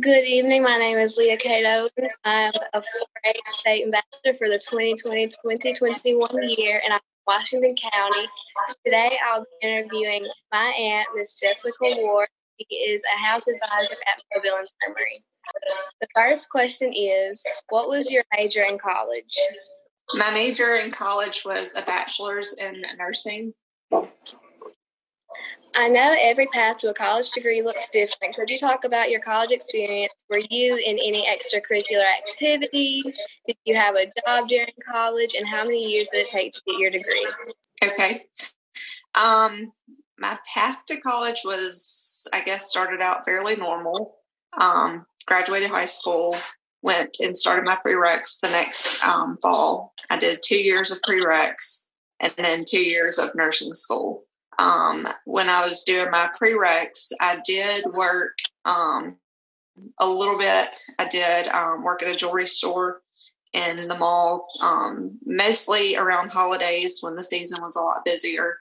Good evening. My name is Leah Cato. I'm a 4-H state ambassador for the 2020-2021 year, and I'm from Washington County. Today, I'll be interviewing my aunt, Miss Jessica Ward. She is a house advisor at Mobile Infirmary. The first question is, what was your major in college? My major in college was a bachelor's in nursing. I know every path to a college degree looks different. Could you talk about your college experience? Were you in any extracurricular activities? Did you have a job during college? And how many years did it take to get your degree? Okay. Um, my path to college was, I guess, started out fairly normal. Um, graduated high school, went and started my prereqs the next um, fall. I did two years of prereqs and then two years of nursing school. Um, when I was doing my prereqs, I did work um, a little bit. I did um, work at a jewelry store in the mall, um, mostly around holidays when the season was a lot busier,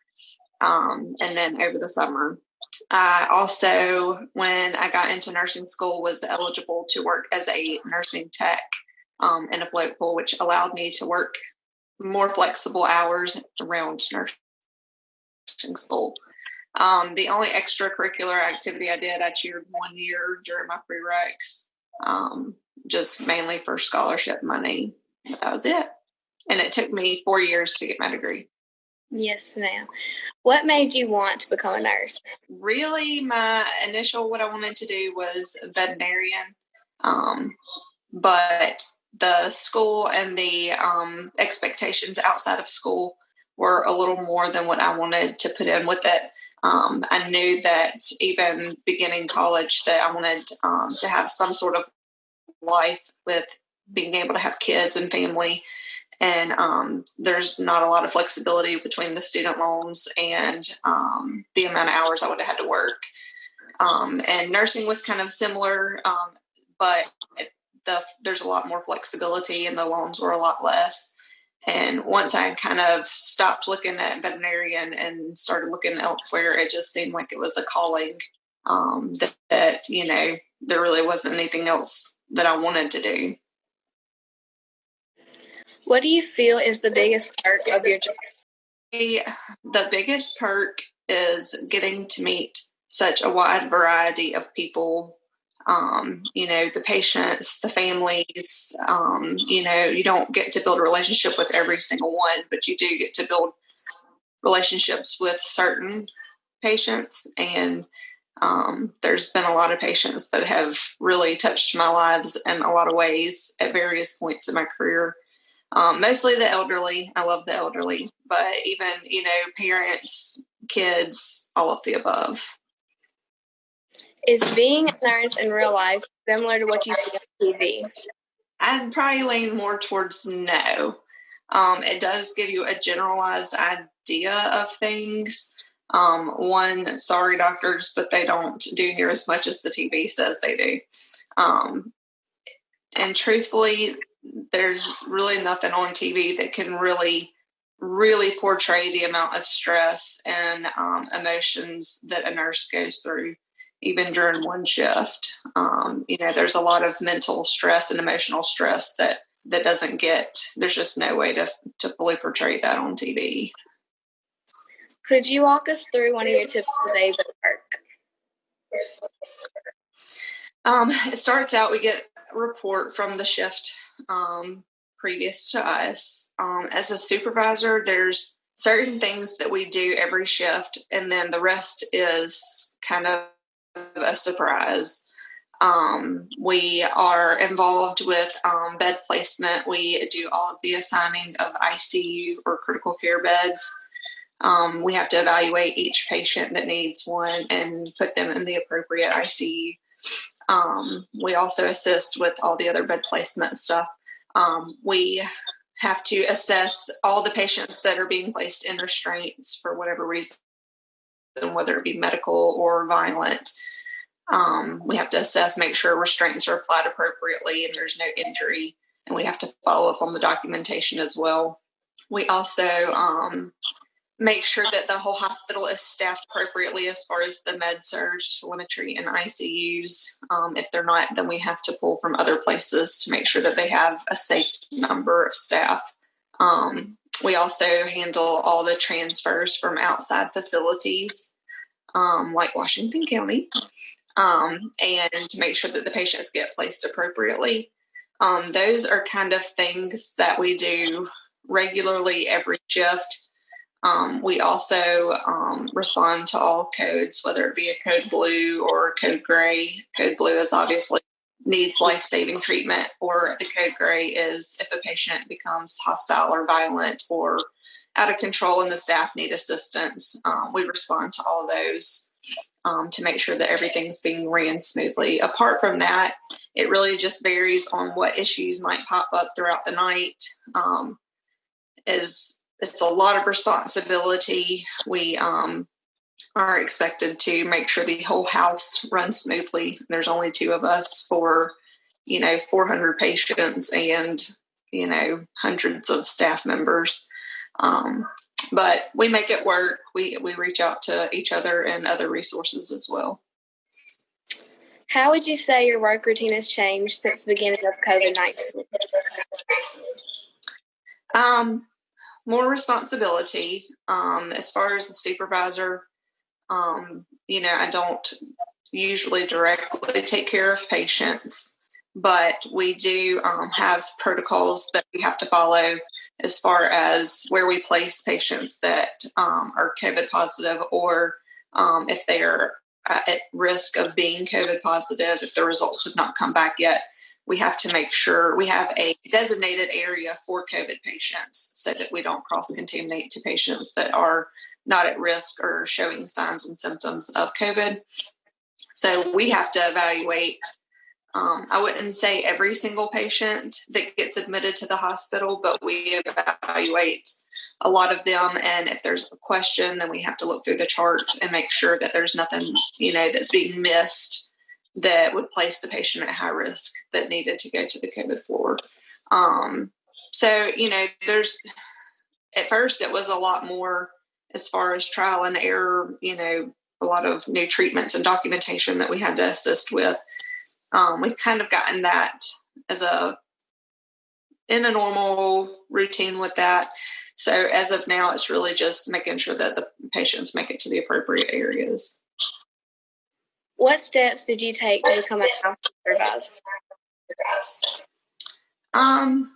um, and then over the summer. I also, when I got into nursing school, was eligible to work as a nursing tech um, in a float pool, which allowed me to work more flexible hours around nursing school. Um, the only extracurricular activity I did, I cheered one year during my prereqs, um, just mainly for scholarship money. But that was it. And it took me four years to get my degree. Yes, ma'am. What made you want to become a nurse? Really, my initial what I wanted to do was veterinarian. Um, but the school and the um, expectations outside of school were a little more than what I wanted to put in with it. Um, I knew that even beginning college that I wanted um, to have some sort of life with being able to have kids and family. And um, there's not a lot of flexibility between the student loans and um, the amount of hours I would have had to work. Um, and nursing was kind of similar, um, but the, there's a lot more flexibility and the loans were a lot less. And once I kind of stopped looking at veterinarian and started looking elsewhere, it just seemed like it was a calling um, that, that, you know, there really wasn't anything else that I wanted to do. What do you feel is the biggest perk of your job? The biggest perk is getting to meet such a wide variety of people um, you know, the patients, the families. Um, you know, you don't get to build a relationship with every single one, but you do get to build relationships with certain patients. And um, there's been a lot of patients that have really touched my lives in a lot of ways at various points in my career. Um, mostly the elderly. I love the elderly, but even, you know, parents, kids, all of the above. Is being a nurse in real life similar to what you see on TV? I'd probably lean more towards no. Um, it does give you a generalized idea of things. Um, one, sorry, doctors, but they don't do near as much as the TV says they do. Um, and truthfully, there's really nothing on TV that can really, really portray the amount of stress and um, emotions that a nurse goes through even during one shift. Um, you know, there's a lot of mental stress and emotional stress that that doesn't get. There's just no way to to fully portray that on TV. Could you walk us through one of your typical days at work? Um, it starts out we get a report from the shift um, previous to us. Um, as a supervisor, there's certain things that we do every shift, and then the rest is kind of a surprise. Um, we are involved with um, bed placement. We do all of the assigning of ICU or critical care beds. Um, we have to evaluate each patient that needs one and put them in the appropriate ICU. Um, we also assist with all the other bed placement stuff. Um, we have to assess all the patients that are being placed in restraints for whatever reason whether it be medical or violent. Um, we have to assess, make sure restraints are applied appropriately and there's no injury. And we have to follow up on the documentation as well. We also um, make sure that the whole hospital is staffed appropriately as far as the med surg, telemetry, and ICUs. Um, if they're not, then we have to pull from other places to make sure that they have a safe number of staff. Um, we also handle all the transfers from outside facilities, um, like Washington County, um, and to make sure that the patients get placed appropriately. Um, those are kind of things that we do regularly every shift um, we also um, respond to all codes, whether it be a code blue or code gray. Code blue is obviously needs life saving treatment, or the code gray is if a patient becomes hostile or violent or out of control and the staff need assistance. Um, we respond to all those um, to make sure that everything's being ran smoothly. Apart from that, it really just varies on what issues might pop up throughout the night. Um, as it's a lot of responsibility. We um, are expected to make sure the whole house runs smoothly. There's only two of us for, you know, 400 patients and, you know, hundreds of staff members. Um, but we make it work. We, we reach out to each other and other resources as well. How would you say your work routine has changed since the beginning of COVID 19? Um, more responsibility. Um, as far as the supervisor, um, you know, I don't usually directly take care of patients, but we do um, have protocols that we have to follow as far as where we place patients that um, are COVID positive or um, if they are at risk of being COVID positive, if the results have not come back yet. We have to make sure we have a designated area for COVID patients so that we don't cross contaminate to patients that are not at risk or showing signs and symptoms of COVID. So we have to evaluate. Um, I wouldn't say every single patient that gets admitted to the hospital, but we evaluate a lot of them. And if there's a question, then we have to look through the chart and make sure that there's nothing, you know, that's being missed that would place the patient at high risk that needed to go to the COVID floor. Um, so, you know, there's at first it was a lot more as far as trial and error, you know, a lot of new treatments and documentation that we had to assist with. Um, we've kind of gotten that as a in a normal routine with that. So as of now, it's really just making sure that the patients make it to the appropriate areas. What steps did you take to become a house supervisor? Um,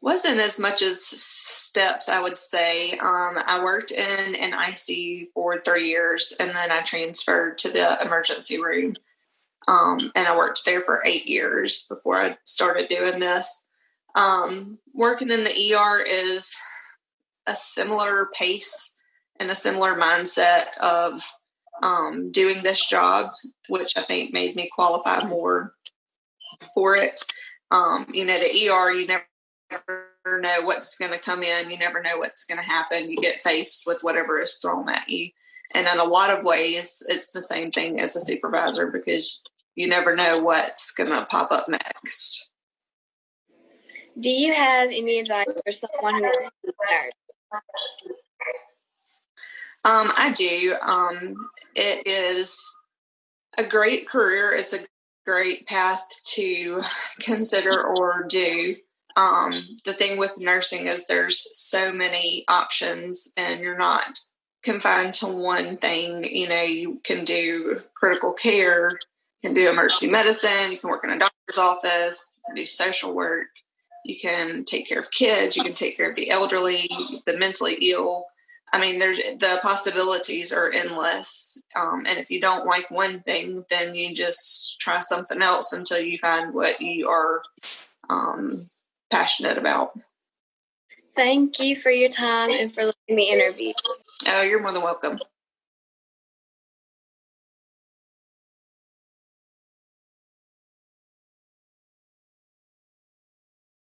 wasn't as much as steps, I would say. Um, I worked in an ICU for three years and then I transferred to the emergency room. Um, and I worked there for eight years before I started doing this. Um, working in the ER is a similar pace and a similar mindset of um, doing this job, which I think made me qualify more for it. Um, you know, the ER, you never know what's going to come in, you never know what's going to happen. You get faced with whatever is thrown at you. And in a lot of ways, it's the same thing as a supervisor because you never know what's going to pop up next. Do you have any advice for someone who wants to nurse? Um, I do. Um, it is a great career. It's a great path to consider or do. Um, the thing with nursing is there's so many options, and you're not confined to one thing. You know, you can do critical care, you can do emergency medicine, you can work in a doctor's office, you can do social work, you can take care of kids, you can take care of the elderly, the mentally ill. I mean, there's the possibilities are endless. Um, and if you don't like one thing, then you just try something else until you find what you are um, passionate about. Thank you for your time and for letting me interview. Oh, you're more than welcome.